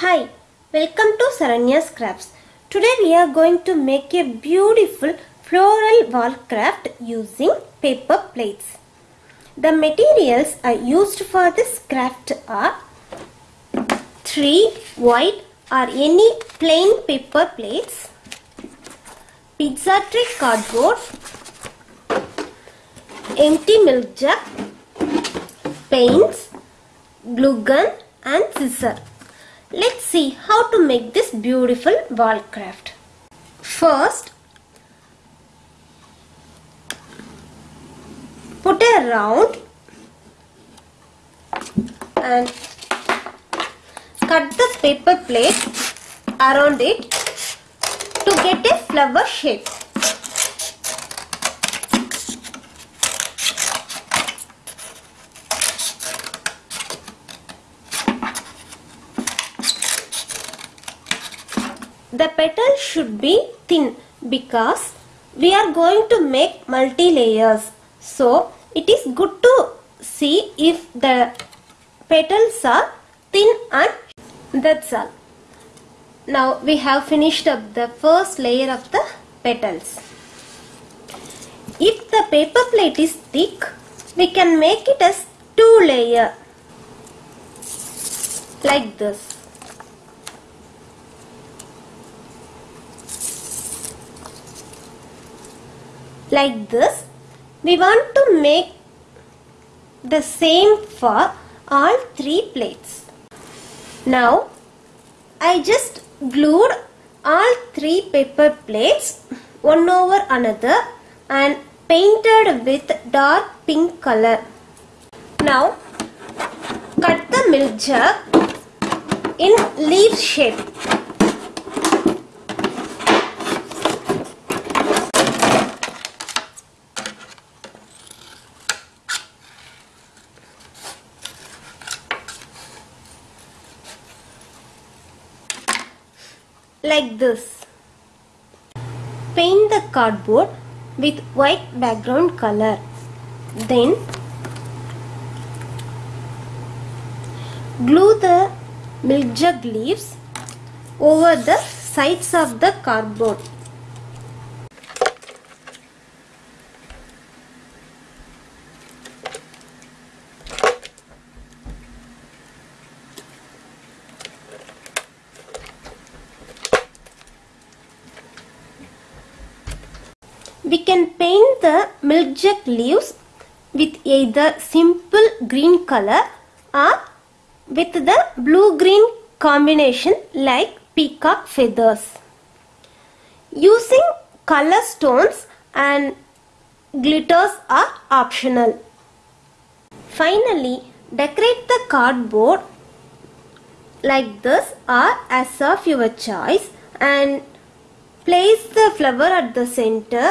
Hi, welcome to Saranya's Crafts. Today we are going to make a beautiful floral wall craft using paper plates. The materials are used for this craft are 3 white or any plain paper plates, pizza tray cardboard, empty milk jug, paints, glue gun and scissor. Let's see how to make this beautiful wall craft. First, put a round and cut the paper plate around it to get a flower shape. The petal should be thin because we are going to make multi layers. So it is good to see if the petals are thin and that's all. Now we have finished up the first layer of the petals. If the paper plate is thick, we can make it as two layer like this. Like this we want to make the same for all three plates. Now I just glued all three paper plates one over another and painted with dark pink color. Now cut the milk jug in leaf shape like this. Paint the cardboard with white background color. Then glue the milk jug leaves over the sides of the cardboard. We can paint the milk jug leaves with either simple green color or with the blue-green combination like peacock feathers. Using color stones and glitters are optional. Finally, decorate the cardboard like this or as of your choice and place the flower at the center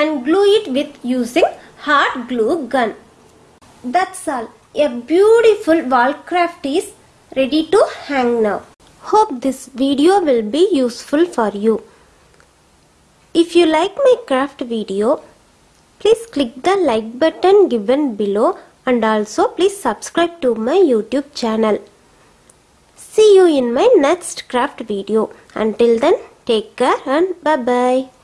and glue it with using hot glue gun. That's all. A beautiful wall craft is ready to hang now. Hope this video will be useful for you. If you like my craft video, please click the like button given below and also please subscribe to my YouTube channel. See you in my next craft video. Until then, take care and bye bye.